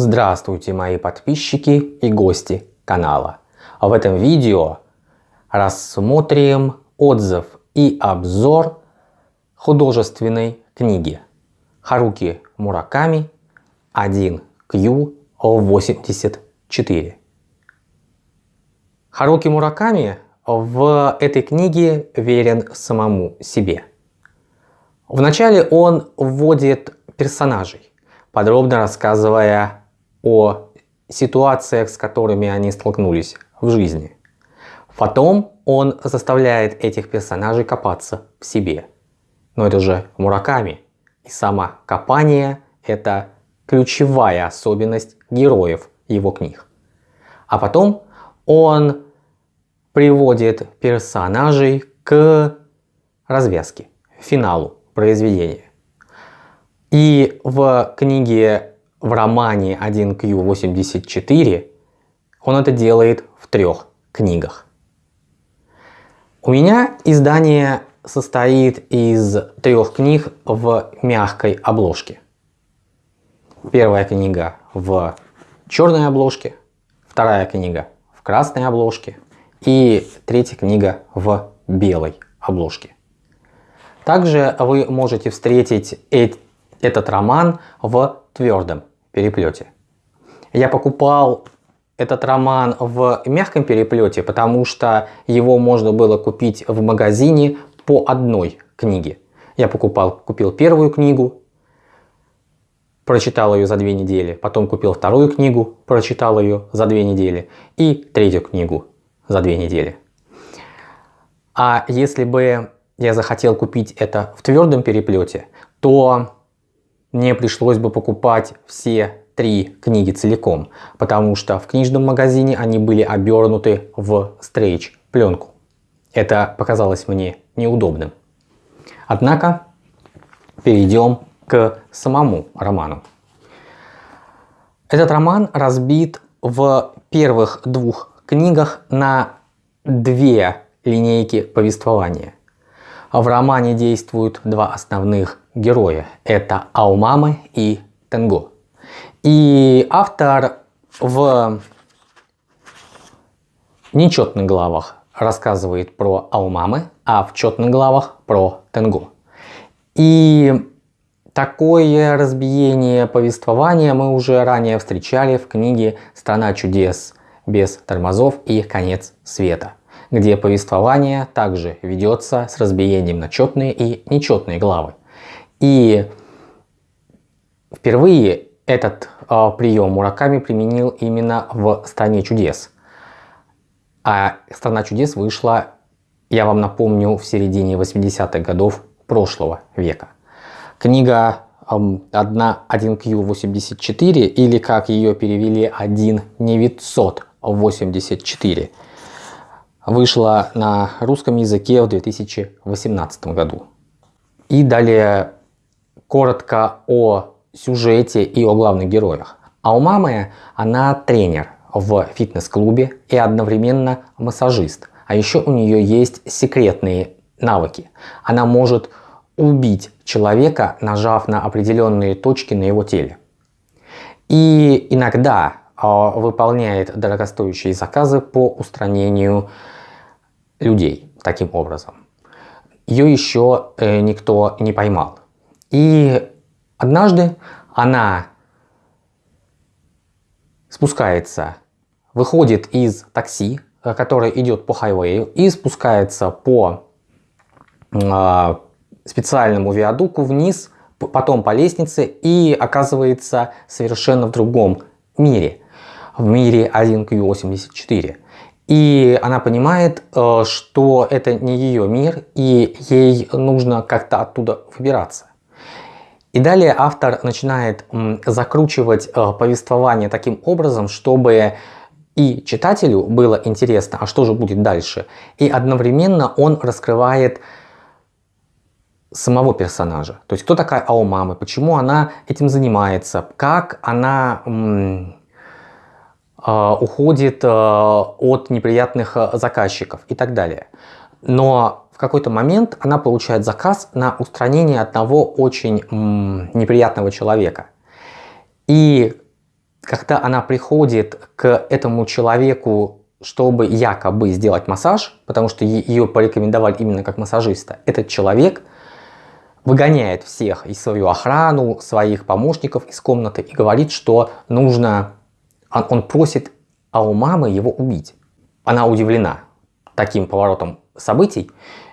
Здравствуйте мои подписчики и гости канала. В этом видео рассмотрим отзыв и обзор художественной книги Харуки Мураками 1Q84. Харуки Мураками в этой книге верен самому себе. Вначале он вводит персонажей, подробно рассказывая о ситуациях, с которыми они столкнулись в жизни. Потом он заставляет этих персонажей копаться в себе. Но это же Мураками. И самокопание – это ключевая особенность героев его книг. А потом он приводит персонажей к развязке, финалу произведения. И в книге, в романе 1Q84 он это делает в трех книгах. У меня издание состоит из трех книг в мягкой обложке. Первая книга в черной обложке, вторая книга в красной обложке и третья книга в белой обложке. Также вы можете встретить этот роман в твердом переплете. Я покупал этот роман в мягком переплете, потому что его можно было купить в магазине по одной книге. Я покупал, купил первую книгу, прочитал ее за две недели, потом купил вторую книгу, прочитал ее за две недели и третью книгу за две недели. А если бы я захотел купить это в твердом переплете, то мне пришлось бы покупать все три книги целиком, потому что в книжном магазине они были обернуты в стрейч пленку. Это показалось мне неудобным. Однако перейдем к самому роману. Этот роман разбит в первых двух книгах на две линейки повествования. В романе действуют два основных героя. Это Аумамы и Тенго. И автор в нечетных главах рассказывает про Аумамы, а в четных главах про Тенго. И такое разбиение повествования мы уже ранее встречали в книге «Страна чудес без тормозов» и «Конец света» где повествование также ведется с разбиением на четные и нечетные главы. И впервые этот э, прием Мураками применил именно в «Стране чудес». А «Страна чудес» вышла, я вам напомню, в середине 80-х годов прошлого века. Книга 1Q84 или как ее перевели 1984 вышла на русском языке в 2018 году. И далее коротко о сюжете и о главных героях. А у мамы она тренер в фитнес-клубе и одновременно массажист. А еще у нее есть секретные навыки. Она может убить человека, нажав на определенные точки на его теле. И иногда э, выполняет дорогостоящие заказы по устранению людей таким образом. Ее еще э, никто не поймал. И однажды она спускается, выходит из такси, э, которое идет по хайвею, и спускается по э, специальному виадуку вниз, потом по лестнице и оказывается совершенно в другом мире, в мире 1Q84. И она понимает, э, что это не ее мир, и ей нужно как-то оттуда выбираться. И далее автор начинает закручивать э, повествование таким образом, чтобы и читателю было интересно, а что же будет дальше. И одновременно он раскрывает самого персонажа. То есть кто такая Аомама, почему она этим занимается, как она а, уходит а, от неприятных а, заказчиков и так далее. Но в какой-то момент она получает заказ на устранение одного очень неприятного человека. И когда она приходит к этому человеку, чтобы якобы сделать массаж, потому что ее порекомендовали именно как массажиста, этот человек выгоняет всех и свою охрану, своих помощников из комнаты и говорит, что нужно, он, он просит а у мамы его убить. Она удивлена таким поворотом событий,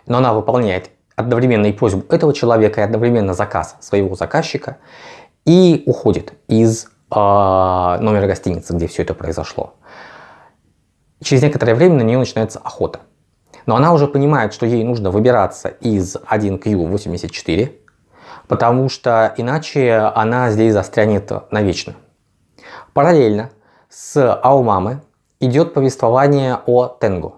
но она выполняет одновременно и просьбу этого человека, и одновременно заказ своего заказчика, и уходит из э, номера гостиницы, где все это произошло. Через некоторое время на нее начинается охота. Но она уже понимает, что ей нужно выбираться из 1Q84, потому что иначе она здесь застрянет навечно. Параллельно с Аумамы идет повествование о Тенгу.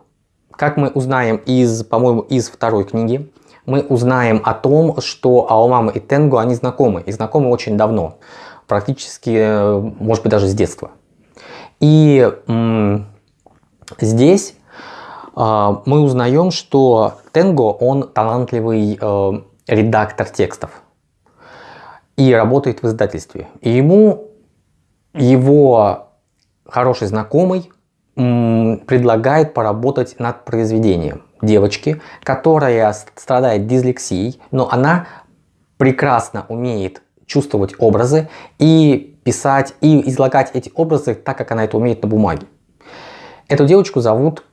Как мы узнаем из, по-моему, из второй книги, мы узнаем о том, что Аумама и Тенгу, они знакомы, и знакомы очень давно, практически, может быть, даже с детства. И здесь э, мы узнаем, что Тенго, он талантливый э, редактор текстов и работает в издательстве. И ему его хороший знакомый предлагает поработать над произведением девочки, которая страдает дислексией, но она прекрасно умеет чувствовать образы и писать, и излагать эти образы так, как она это умеет на бумаге. Эту девочку зовут,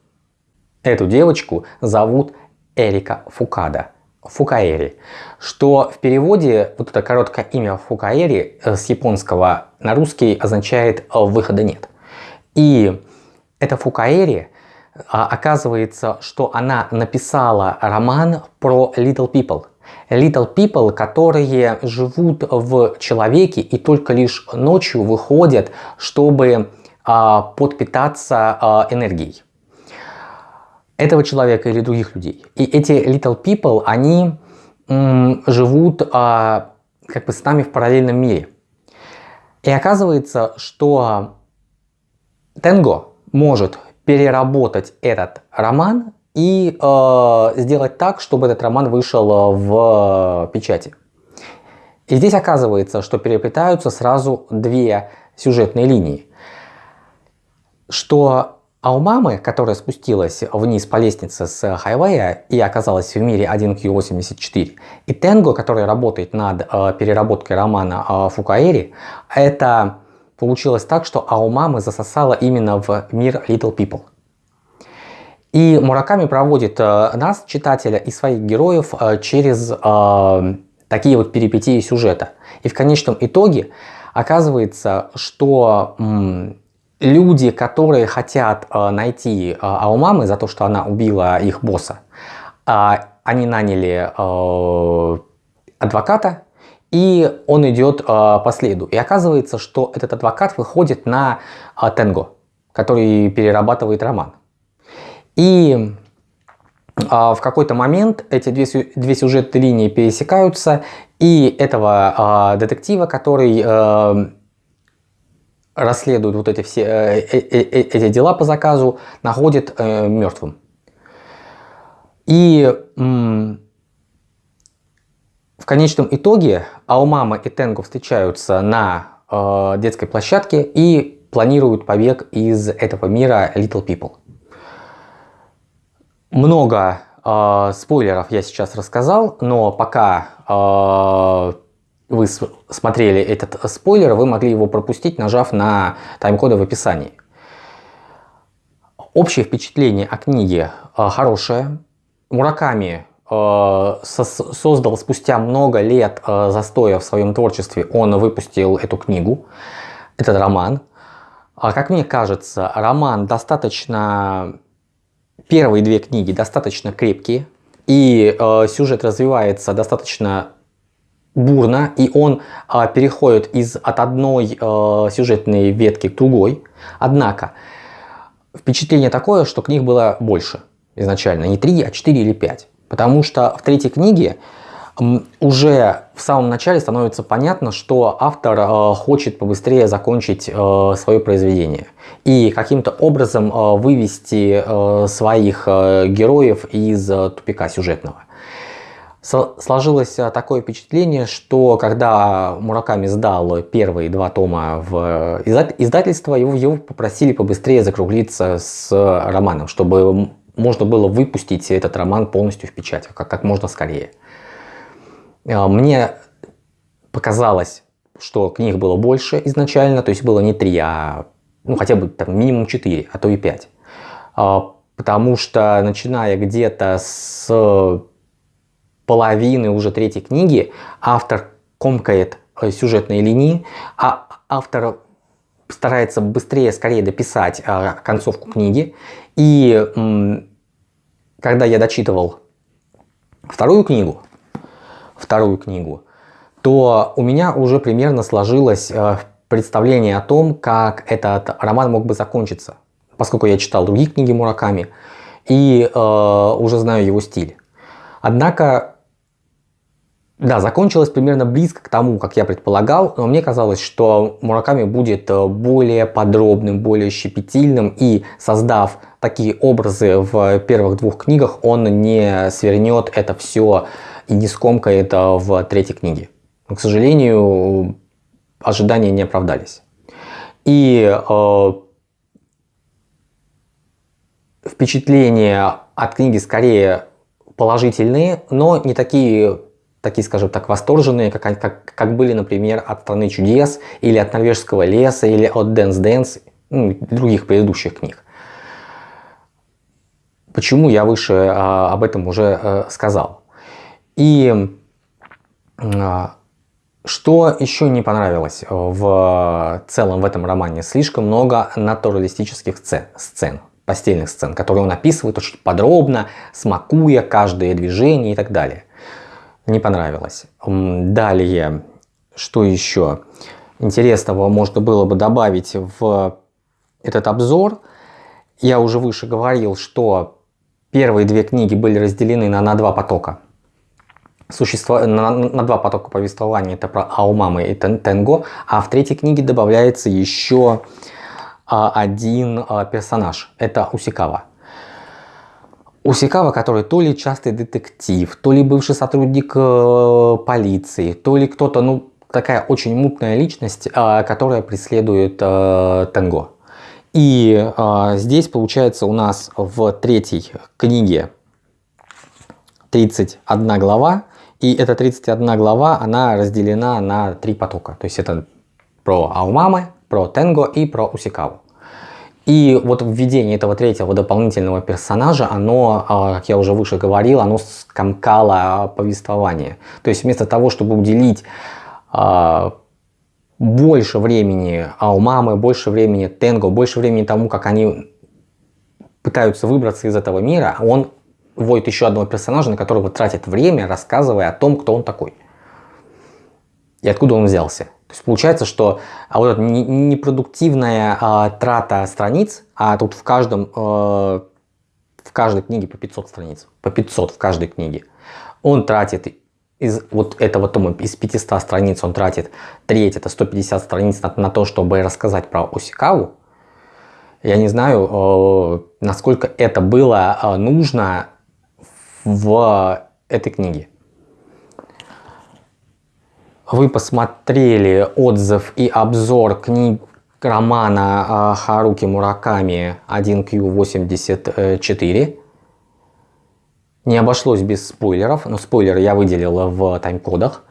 эту девочку зовут Эрика Фукада. Фукаэри, что в переводе вот это короткое имя Фукаэри э, с японского на русский означает «выхода нет». И эта Фукаэри, а, оказывается, что она написала роман про Little People. Little People, которые живут в человеке и только лишь ночью выходят, чтобы а, подпитаться а, энергией этого человека или других людей. И эти Little People, они живут как бы с нами в параллельном мире. И оказывается, что Тенго может переработать этот роман и э, сделать так, чтобы этот роман вышел в печати. И здесь оказывается, что переплетаются сразу две сюжетные линии. Что а у мамы, которая спустилась вниз по лестнице с хайвея и оказалась в мире 1Q84, и Тенго, который работает над э, переработкой романа э, Фукаэри, это получилось так, что Аумамы засосала именно в мир Little People. И Мураками проводит э, нас, читателя, и своих героев э, через э, такие вот перипетии сюжета. И в конечном итоге оказывается, что люди, которые хотят э, найти э, Аумамы за то, что она убила их босса, э, они наняли э, адвоката, и он идет э, по следу. И оказывается, что этот адвокат выходит на э, Тенго, который перерабатывает роман. И э, в какой-то момент эти две, две сюжетные линии пересекаются, и этого э, детектива, который э, расследует вот эти все э, э, э, эти дела по заказу, находит э, мертвым. И в конечном итоге Аумама и Тенго встречаются на э, детской площадке и планируют побег из этого мира Little People. Много э, спойлеров я сейчас рассказал, но пока э, вы смотрели этот спойлер, вы могли его пропустить, нажав на тайм-коды в описании. Общее впечатление о книге э, хорошее. Мураками создал спустя много лет э, застоя в своем творчестве, он выпустил эту книгу, этот роман. А как мне кажется, роман достаточно... Первые две книги достаточно крепкие, и э, сюжет развивается достаточно бурно, и он э, переходит из, от одной э, сюжетной ветки к другой. Однако, впечатление такое, что книг было больше изначально, не три, а четыре или пять. Потому что в третьей книге уже в самом начале становится понятно, что автор э, хочет побыстрее закончить э, свое произведение и каким-то образом э, вывести своих героев из тупика сюжетного. Сложилось такое впечатление, что когда Мураками сдал первые два тома в издательство, его, его попросили побыстрее закруглиться с романом, чтобы можно было выпустить этот роман полностью в печать, как, как можно скорее. Мне показалось, что книг было больше изначально, то есть было не три, а ну, хотя бы там, минимум четыре, а то и пять. Потому что начиная где-то с половины уже третьей книги автор комкает э, сюжетные линии, а автор старается быстрее, скорее дописать э, концовку книги. И когда я дочитывал вторую книгу, вторую книгу, то у меня уже примерно сложилось э, представление о том, как этот роман мог бы закончиться, поскольку я читал другие книги Мураками и э, уже знаю его стиль. Однако да, закончилось примерно близко к тому, как я предполагал, но мне казалось, что Мураками будет э, более подробным, более щепетильным и создав такие образы в первых двух книгах, он не свернет это все и не скомкает в третьей книге. Но, к сожалению, ожидания не оправдались. И э, впечатления от книги скорее положительные, но не такие такие, скажем так, восторженные, как, как, как были, например, от «Страны чудес», или от «Норвежского леса», или от «Dance Dance», ну, других предыдущих книг. Почему я выше а, об этом уже а, сказал. И а, что еще не понравилось в целом в этом романе? Слишком много натуралистических сцен, сцен постельных сцен, которые он описывает очень подробно, смакуя каждое движение и так далее не понравилось. Далее, что еще интересного можно было бы добавить в этот обзор. Я уже выше говорил, что первые две книги были разделены на, на два потока. Существо, на, на два потока повествования, это про Аумамы и Тенго, а в третьей книге добавляется еще а, один а, персонаж, это Усикава. Усикава, который то ли частый детектив, то ли бывший сотрудник э, полиции, то ли кто-то, ну, такая очень мутная личность, э, которая преследует э, Тенго. И э, здесь получается у нас в третьей книге 31 глава, и эта 31 глава, она разделена на три потока. То есть это про Аумамы, про Тенго и про Усикаву. И вот введение этого третьего дополнительного персонажа, оно, а, как я уже выше говорил, оно скомкало повествование. То есть вместо того, чтобы уделить а, больше времени Аумамы, больше времени Тенго, больше времени тому, как они пытаются выбраться из этого мира, он вводит еще одного персонажа, на которого тратит время, рассказывая о том, кто он такой. И откуда он взялся. Есть получается, что а вот эта непродуктивная а, трата страниц, а тут в каждом, э, в каждой книге по 500 страниц, по 500 в каждой книге, он тратит из вот этого тома, из 500 страниц он тратит треть, это 150 страниц на, на то, чтобы рассказать про Осикаву. Я не знаю, э, насколько это было э, нужно в этой книге вы посмотрели отзыв и обзор книг романа а, Харуки Мураками 1Q84. Не обошлось без спойлеров, но спойлеры я выделил в тайм-кодах.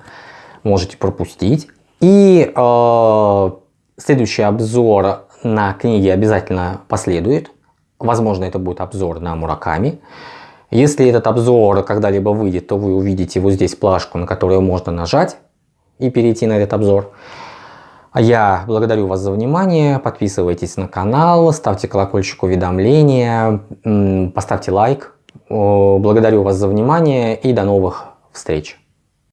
Можете пропустить. И э, следующий обзор на книги обязательно последует. Возможно, это будет обзор на Мураками. Если этот обзор когда-либо выйдет, то вы увидите вот здесь плашку, на которую можно нажать и перейти на этот обзор. А я благодарю вас за внимание, подписывайтесь на канал, ставьте колокольчик уведомления, поставьте лайк. Благодарю вас за внимание и до новых встреч.